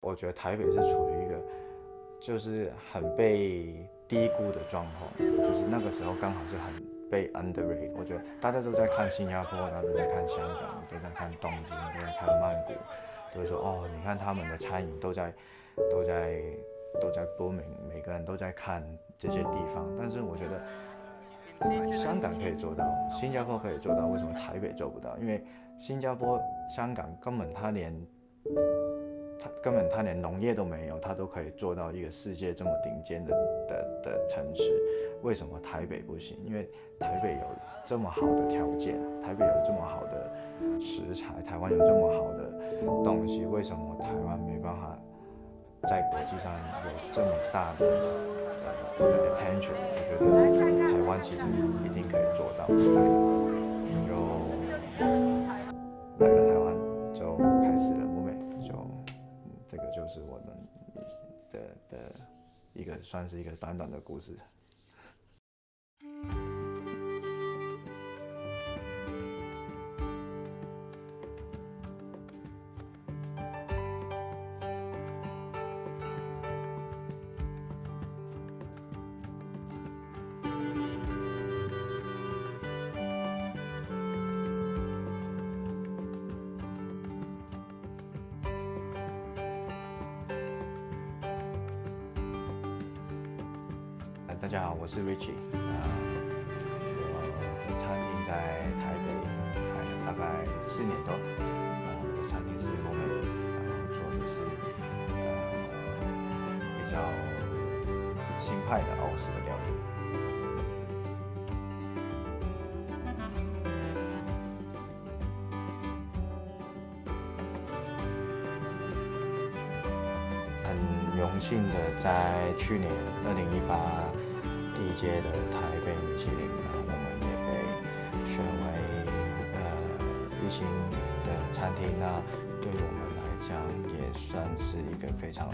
我觉得台北是处于一个就是很被低估的状况，就是那个时候刚好是很被 underrate。我觉得大家都在看新加坡，然后都在看香港，都在看东京，都在看曼谷，都说哦，你看他们的餐饮都在都在都在 booming，每个人都在看这些地方。但是我觉得香港可以做到，新加坡可以做到，为什么台北做不到？因为新加坡、香港根本他连他根本他连农业都没有，他都可以做到一个世界这么顶尖的的的城市，为什么台北不行？因为台北有这么好的条件，台北有这么好的食材，台湾有这么好的东西，为什么台湾没办法在国际上有这么大的呃 attention？我觉得台湾其实一定可以做到，所以就就是我们的的一个算是一个短短的故事。四年多。呃，我的餐厅是欧美，然后做的是呃比较新派的欧式的料理。很荣幸的在去年二零一八第一届的台北米其林，呃一星的餐厅，那对我们来讲也算是一个非常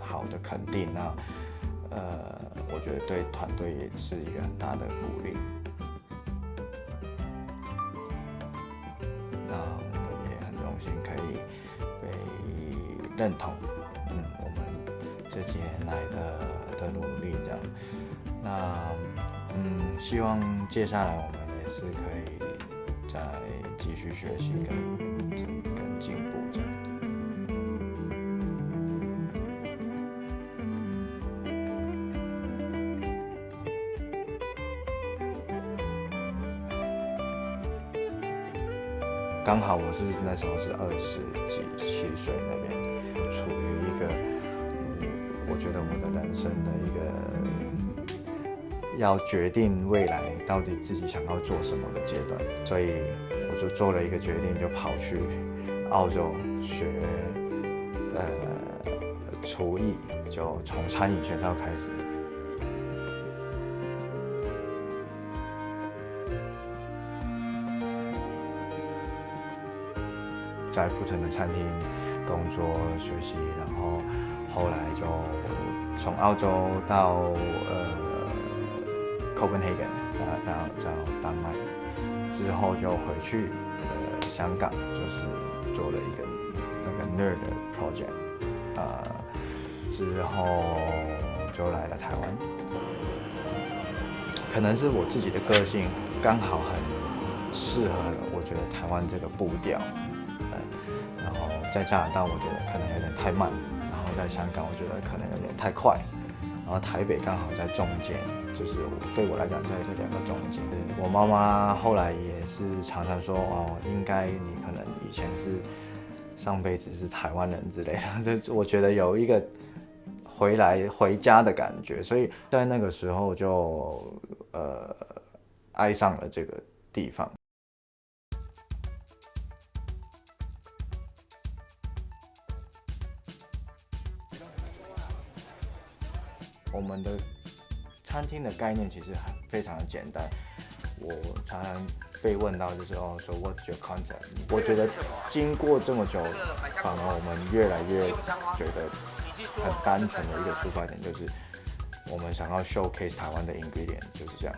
好的肯定。那呃，我觉得对团队也是一个很大的鼓励。那我们也很荣幸可以被认同，嗯，我们这几年来的的努力这样。那嗯，希望接下来我们也是可以再继续学习跟跟进步这样。刚好我是那时候是二十几七岁那边，处于一个，嗯，我觉得我的人生的一个要决定未来到底自己想要做什么的阶段，所以我就做了一个决定，就跑去澳洲学呃厨艺，就从餐饮学校开始。在普腾的餐厅工作学习，然后后来就从澳洲到呃 Copenhagen，到到到丹麦，之后就回去呃香港，就是做了一个那个 nerd project，呃之后就来了台湾，可能是我自己的个性刚好很适合，我觉得台湾这个步调。然后在加拿大，我觉得可能有点太慢；然后在香港，我觉得可能有点太快；然后台北刚好在中间，就是对我来讲，在这两个中间。我妈妈后来也是常常说：“哦，应该你可能以前是上辈子是台湾人之类的。”就我觉得有一个回来回家的感觉，所以在那个时候就呃爱上了这个地方。我们的餐厅的概念其实很非常的简单。我常常被问到就是哦，说 What's your concept？我觉得经过这么久，反而我们越来越觉得很单纯的一个出发点就是，我们想要 showcase 台湾的 ingredient，就是这样。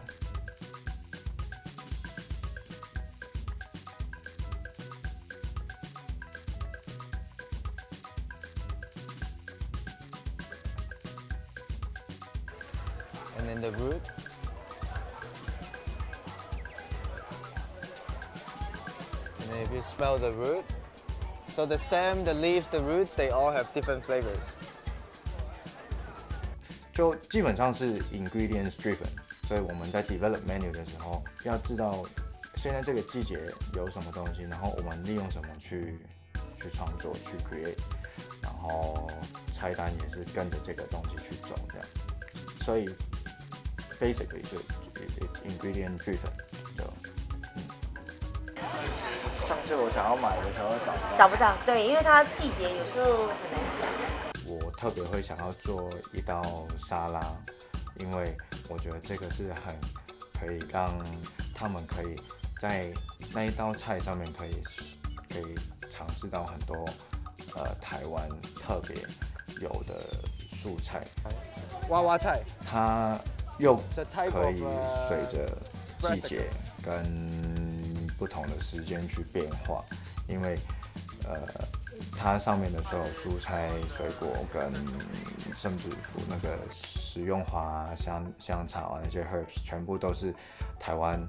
and then the root. And then if you smell the root, so the stem, the leaves, the roots, they all have different flavors. 就基本上是 ingredients driven，所以我们在 develop menu 的时候，要知道现在这个季节有什么东西，然后我们利用什么去去创作去 create，然后菜单也是跟着这个东西去走这样，所以 basically 就 it's ingredient driven 就嗯。上次我想要买的时候找不到，找不到，对，因为它季节有时候很难讲。我特别会想要做一道沙拉，因为我觉得这个是很可以让他们可以在那一道菜上面可以可以尝试到很多呃台湾特别有的素菜，娃娃菜，它又可以 uh, 随着季节跟不同的时间去变化，因为呃，它上面的所有蔬菜、水果跟甚至乎那个食用花啊、香香草啊那些 herbs，全部都是台湾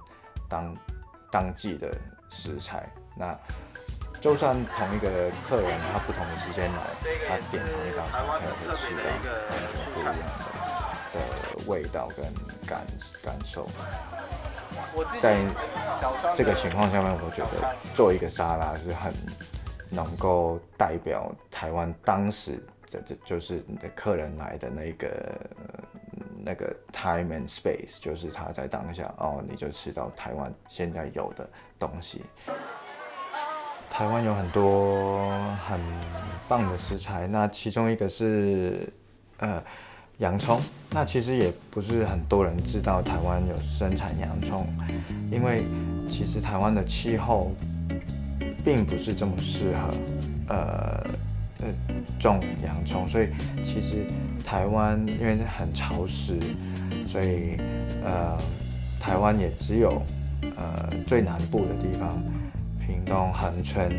当当季的食材。那就算同一个客人他不同的时间来，他点同一道菜，他也会吃到完全不一样的的味道跟感感受。在这个情况下面，我觉得做一个沙拉是很能够代表台湾当时这这就是你的客人来的那个那个 time and space，就是他在当下哦，你就吃到台湾现在有的东西。台湾有很多很棒的食材，那其中一个是呃洋葱。那其实也不是很多人知道台湾有生产洋葱，因为其实台湾的气候并不是这么适合呃呃种洋葱，所以其实台湾因为很潮湿，所以呃台湾也只有呃最南部的地方。屏东恒春，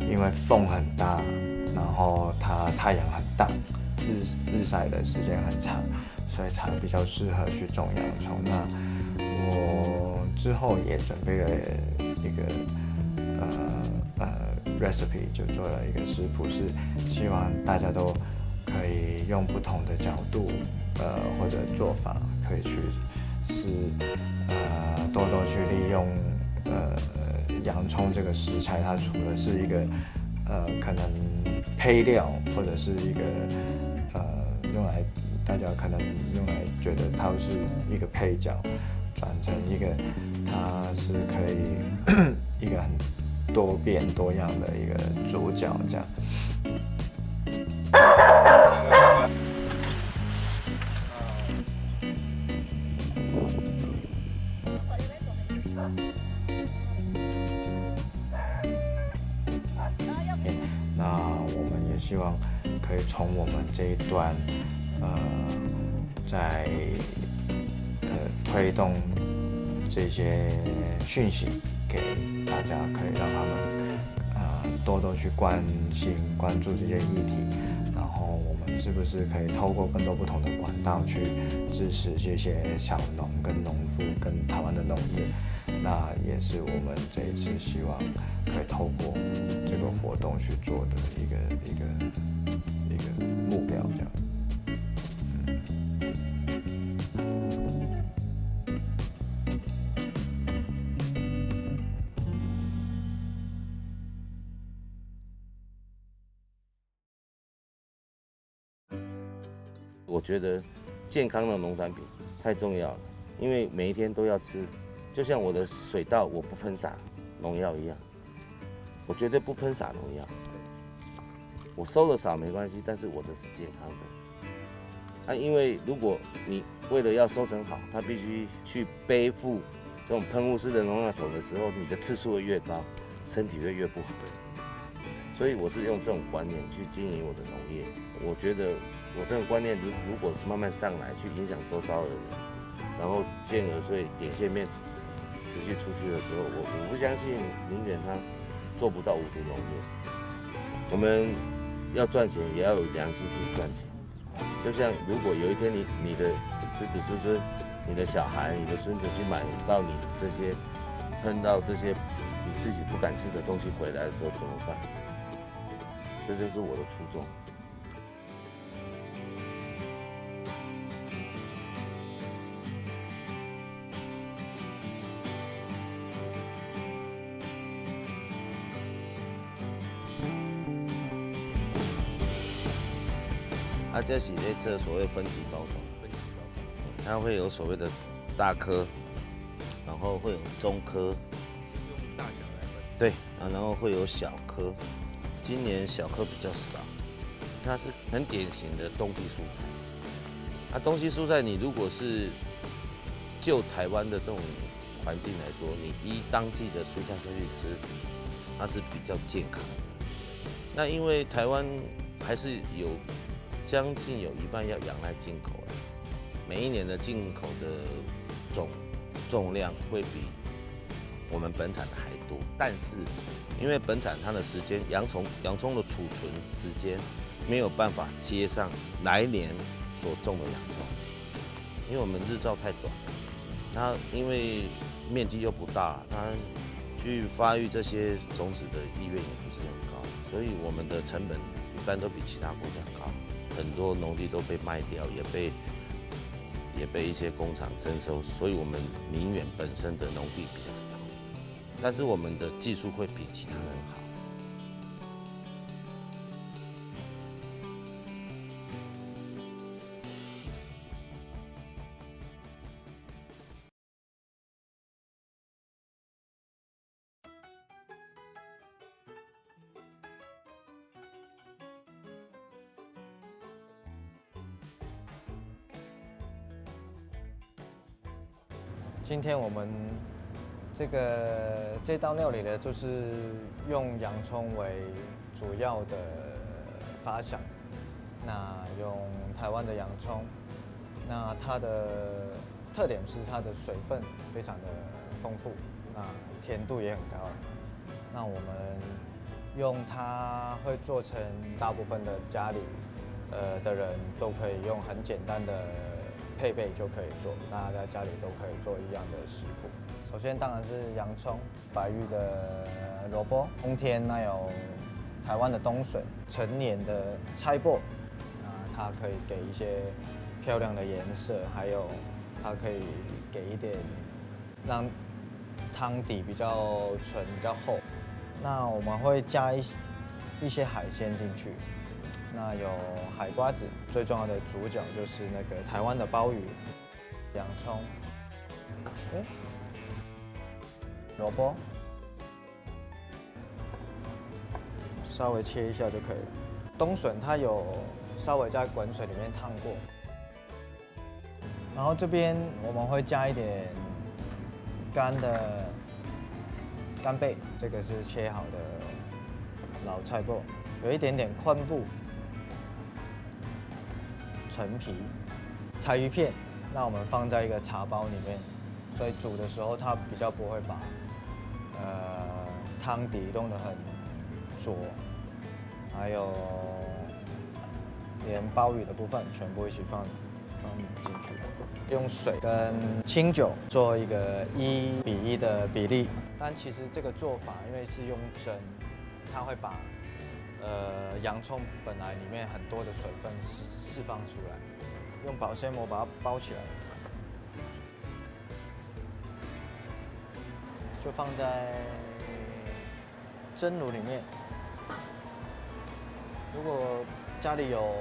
因为风很大，然后它太阳很大，日日晒的时间很长，所以才比较适合去种洋葱。那我之后也准备了一个呃呃 recipe，就做了一个食谱，是希望大家都可以用不同的角度呃或者做法，可以去试呃多多去利用呃。洋葱这个食材，它除了是一个呃可能配料，或者是一个用来大家可能用来觉得它是一个配角，转成一个它是可以 一个很多变多样的一个主角这样。可以从我们这一段，呃，在呃推动这些讯息给大家，可以让他们啊多多去关心、关注这些议题。然后我们是不是可以透过更多不同的管道去支持这些小农、跟农夫、跟台湾的农业？那也是我们这一次希望可以透过这个活动去做的一个一个一个目标，这样。我觉得健康的农产品太重要了，因为每一天都要吃。就像我的水稻，我不喷洒农药一样，我绝对不喷洒农药。我收的少没关系，但是我的是健康的。啊，因为如果你为了要收成好，它必须去背负这种喷雾式的农药桶的时候，你的次数会越高，身体会越不好。所以我是用这种观念去经营我的农业。我觉得我这种观念如如果慢慢上来，去影响周遭的人，然后进而所以点线面。持续出去的时候，我我不相信宁远他做不到无毒农业。我们要赚钱，也要有良心去赚钱。就像如果有一天你你的子子孙孙你的小孩、你的孙子去买到你这些碰到这些你自己不敢吃的东西回来的时候怎么办？这就是我的初衷。这是在这所谓分级包装，它会有所谓的大颗，然后会有中颗，大小来分。对，啊，然后会有小颗。今年小颗比较少，它是很典型的冬季蔬菜。那冬季蔬菜，你如果是就台湾的这种环境来说，你依当季的蔬菜下去吃，它是比较健康的。那因为台湾还是有将近有一半要仰赖进口了，每一年的进口的总重量会比我们本产的还多，但是因为本产它的时间洋葱洋葱的储存时间没有办法接上来年所种的洋葱，因为我们日照太短，它因为面积又不大，它去发育这些种子的意愿也不是很高，所以我们的成本一般都比其他国家高，很多农地都被卖掉，也被也被一些工厂征收，所以我们宁远本身的农地比较少，但是我们的技术会比其他人好。今天我们这个这道料理呢，就是用洋葱为主要的发想。那用台湾的洋葱，那它的特点是它的水分非常的丰富，那甜度也很高。那我们用它会做成大部分的家里呃的人都可以用很简单的配备就可以做，大家在家里都可以做一样的食谱。首先当然是洋葱、白玉的萝卜，冬天那有台湾的冬笋，成年的菜脯，啊它可以给一些漂亮的颜色，还有它可以给一点让汤底比较纯、比较厚。那我们会加一一些海鲜进去，那有海瓜子，最重要的主角就是那个台湾的鲍鱼，洋葱，诶萝卜，稍微切一下就可以了。冬笋它有稍微在滚水里面烫过，然后这边我们会加一点干的干贝，这个是切好的老菜脯，有一点点昆布、陈皮、柴鱼片，那我们放在一个茶包里面，所以煮的时候它比较不会把呃汤底弄得很浊，还有连鲍鱼的部分全部一起放放进去，用水跟清酒做一个一比一的比例。但其实这个做法因为是用蒸，它会把呃洋葱本来里面很多的水分释释放出来，用保鲜膜把它包起来，就放在蒸炉里面。如果家里有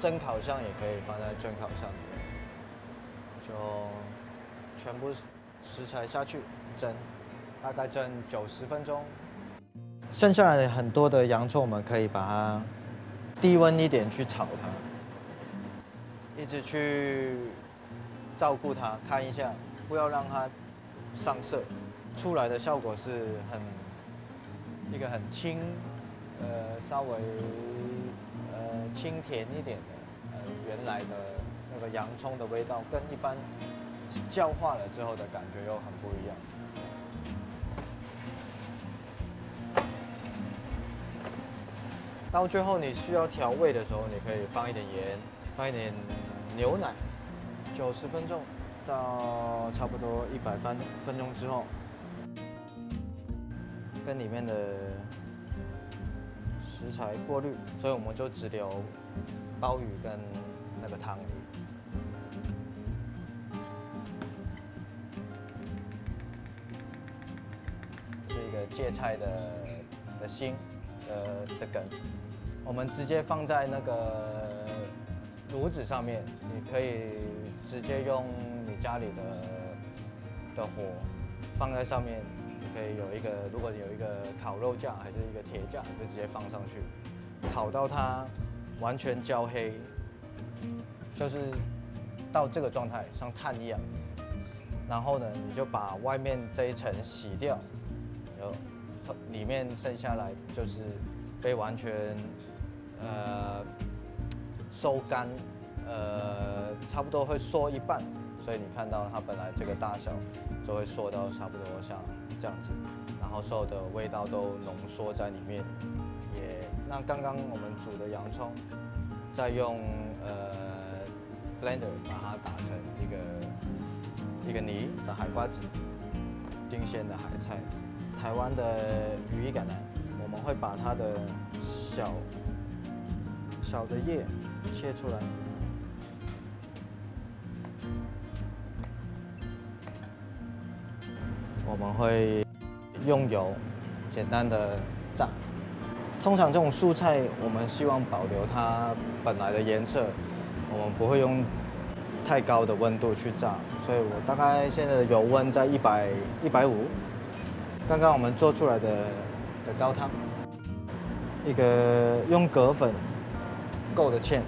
蒸烤箱，也可以放在蒸烤箱里面，就全部食材下去蒸，大概蒸九十分钟。剩下来的很多的洋葱，我们可以把它低温一点去炒它，一直去照顾它，看一下，不要让它上色，出来的效果是很一个很清，呃，稍微呃清甜一点的，呃，原来的那个洋葱的味道，跟一般焦化了之后的感觉又很不一样。到最后你需要调味的时候，你可以放一点盐，放一点牛奶，九十分钟到差不多一百分分钟之后，跟里面的食材过滤，所以我们就只留鲍鱼跟那个汤鱼。是一个芥菜的的心，呃的梗，我们直接放在那个炉子上面，你可以直接用你家里的的火放在上面，你可以有一个，如果你有一个烤肉架还是一个铁架，你就直接放上去，烤到它完全焦黑，就是到这个状态，像炭一样。然后呢，你就把外面这一层洗掉，然后里面剩下来就是被完全呃收干，呃差不多会缩一半，所以你看到它本来这个大小就会缩到差不多像这样子，然后所有的味道都浓缩在里面。也那刚刚我们煮的洋葱，再用呃 blender 把它打成一个。一个泥的海瓜子，新鲜的海菜，台湾的羽衣甘蓝，我们会把它的小小的叶切出来，我们会用油简单的炸。通常这种蔬菜，我们希望保留它本来的颜色，我们不会用。太高的温度去炸，所以我大概现在的油温在一百一百五。刚刚我们做出来的的高汤，一个用葛粉勾的芡，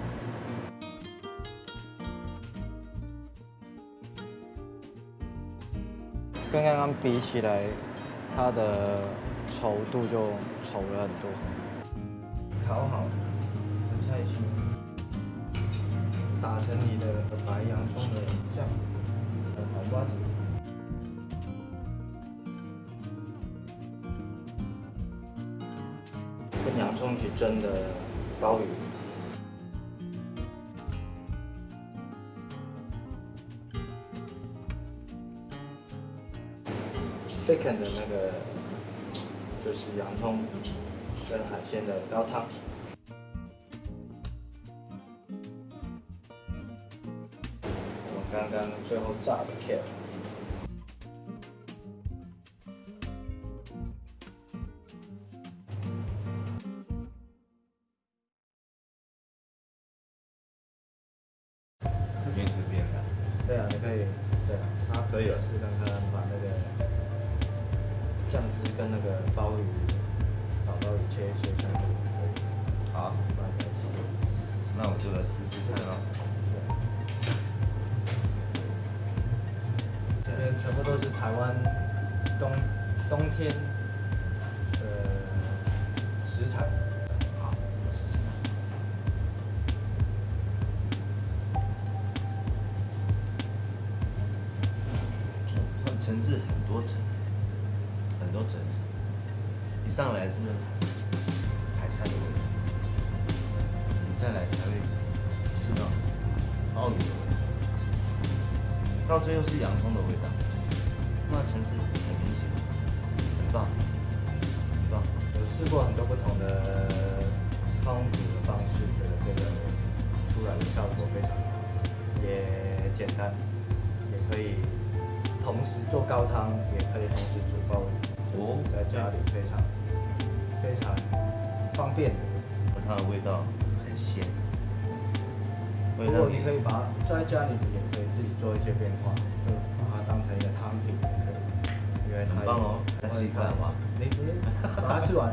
跟刚刚比起来，它的稠度就稠了很多。烤好的菜心。打成你的白洋葱的酱，黄瓜子，蒸的鲍鱼，thicken 的那个就是洋葱跟海鲜的高汤。我刚刚最后炸的 kale，层次，一上来是海菜的味道，你再来才会吃到鲍鱼的味道，到最后是洋葱的味道。那层次很明显，很棒，很棒。有试过很多不同的汤煮的方式，觉得这个出来的效果非常好，也简单，也可以同时做高汤，也可以同时煮鲍鱼，哦，在家里非常非常方便。它的味道很鲜。如果你可以把在家里也可以自己做一些变化，就把它当成一个汤品。很棒哦，再吃一块好吗？你把它吃完。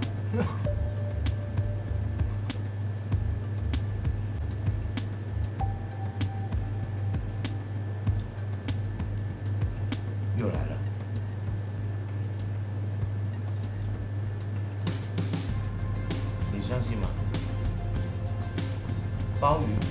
鲍鱼。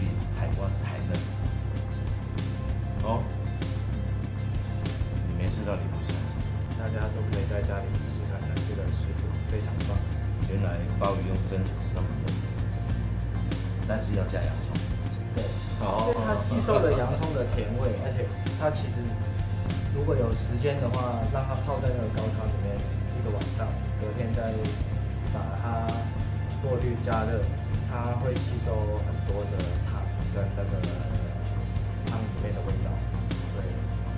跟那个汤里面的味道，对，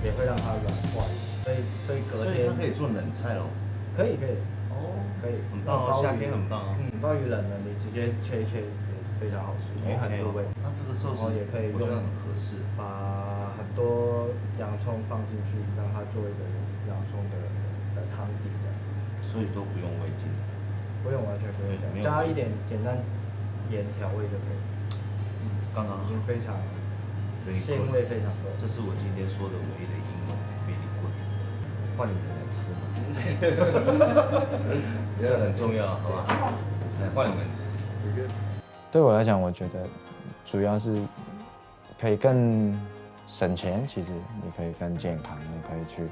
也会让它软化，所以所以隔所以天它可以做冷菜喽。可以可以哦，可以，很棒哦，夏天很棒哦。嗯，鲍鱼冷了，你直接切一切也非常好吃，因为很入味。那这个寿司也可以用我觉得很合适。把很多洋葱放进去，让它做一个洋葱的的汤底这样，所以都不用味精。不用完全不用这样，对没有加一点简单盐调味就可以，嗯，刚刚已经非常对鲜味非常多。这是我今天说的唯一的英文，really good。换你们来吃嘛，这很重要，好吧？来换你们吃。对我来讲，我觉得主要是可以更省钱。其实你可以更健康，你可以去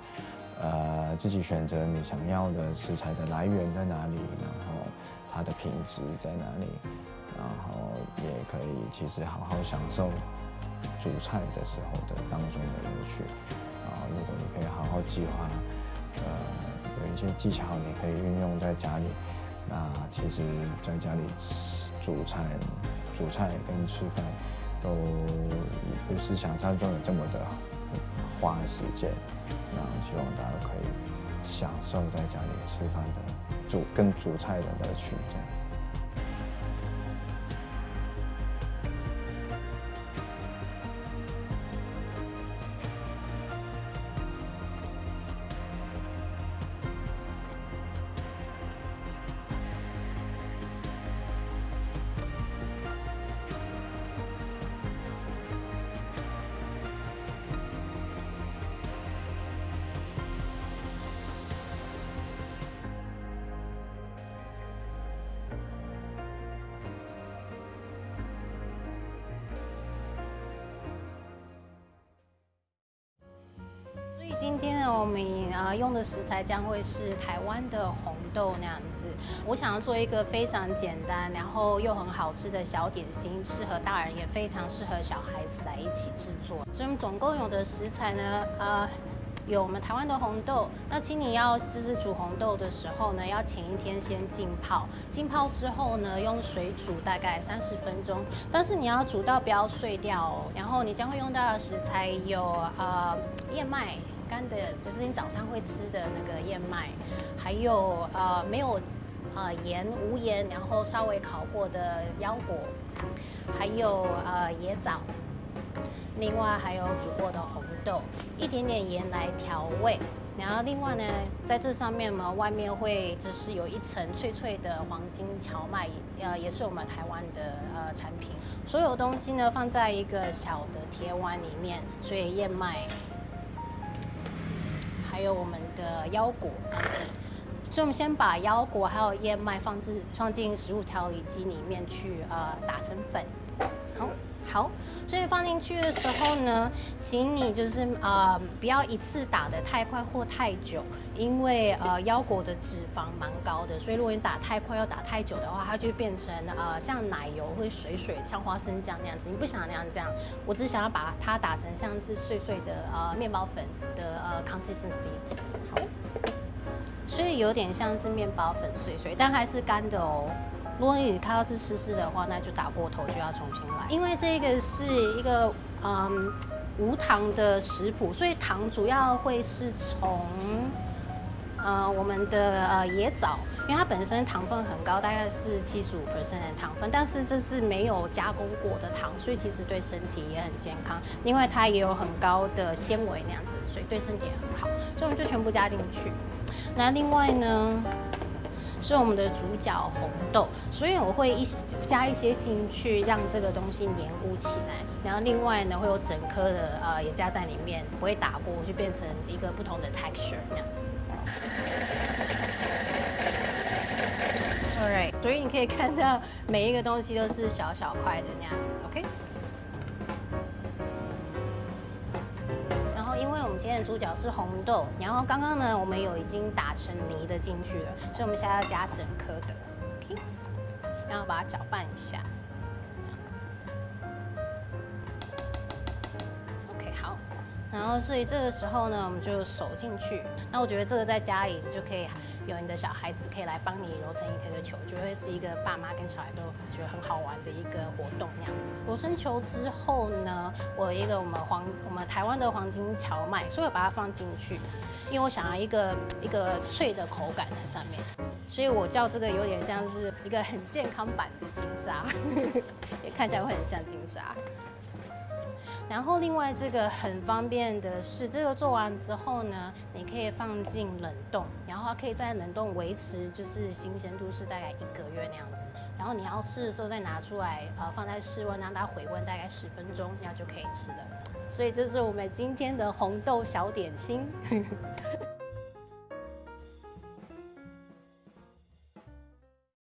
呃自己选择你想要的食材的来源在哪里，然后它的品质在哪里，然后也可以其实好好享受煮菜的时候的当中的乐趣。然后如果你可以好好计划，呃有一些技巧你可以运用在家里，那其实在家里煮菜、煮菜跟吃饭都不是想象中的这么的花时间。那希望大家可以享受在家里吃饭的煮跟煮菜的乐趣，这样。今天呢，我们呃用的食材将会是台湾的红豆那样子。我想要做一个非常简单，然后又很好吃的小点心，适合大人也非常适合小孩子来一起制作。所以我们总共有的食材呢，呃。有我们台湾的红豆，那请你要就是煮红豆的时候呢，要前一天先浸泡，浸泡之后呢，用水煮大概三十分钟，但是你要煮到不要碎掉哦。然后你将会用到的食材有呃燕麦干的，就是你早上会吃的那个燕麦，还有呃没有呃盐无盐，然后稍微烤过的腰果，还有呃椰枣。另外还有煮过的红豆，一点点盐来调味。然后另外呢，在这上面呢，外面会就是有一层脆脆的黄金荞麦，呃，也是我们台湾的呃产品。所有东西呢放在一个小的铁碗里面，所以燕麦，还有我们的腰果。所以我们先把腰果还有燕麦放置放进食物调理机里面去呃打成粉。好。好，所以放进去的时候呢，请你就是呃不要一次打得太快或太久，因为呃腰果的脂肪蛮高的，所以如果你打太快又打太久的话，它就变成呃像奶油会水水，像花生酱那样子。你不想那样这样，我只想要把它打成像是碎碎的呃面包粉的呃 consistency。好，所以有点像是面包粉碎碎，但还是干的哦。如果你看到是湿湿的话，那就打过头，就要重新来。因为这个是一个嗯无糖的食谱，所以糖主要会是从呃我们的呃椰枣，因为它本身糖分很高，大概是七十五 percent 的糖分，但是这是没有加工过的糖，所以其实对身体也很健康。另外它也有很高的纤维那样子，所以对身体也很好。所以我们就全部加进去。那另外呢？是我们的主角红豆，所以我会一加一些进去，让这个东西黏固起来。然后另外呢，会有整颗的呃也加在里面，不会打过，就变成一个不同的 texture 那样子。Alright，所以你可以看到每一个东西都是小小块的那样子，OK？今天的主角是红豆，然后刚刚呢，我们有已经打成泥的进去了，所以我们现在要加整颗的，OK，然后把它搅拌一下，然后所以这个时候呢，我们就手进去。那我觉得这个在家里就可以有你的小孩子可以来帮你揉成一颗颗球，就会是一个爸妈跟小孩都觉得很好玩的一个活动那样子。揉成球之后呢，我有一个我们黄我们台湾的黄金荞麦，所以我把它放进去，因为我想要一个一个脆的口感在上面，所以我叫这个有点像是一个很健康版的金沙，也看起来会很像金沙。然后另外这个很方便的是，这个做完之后呢，你可以放进冷冻，然后它可以在冷冻维持就是新鲜度是大概一个月那样子。然后你要吃的时候再拿出来，呃，放在室温让它回温大概十分钟，然后就可以吃了。所以这是我们今天的红豆小点心。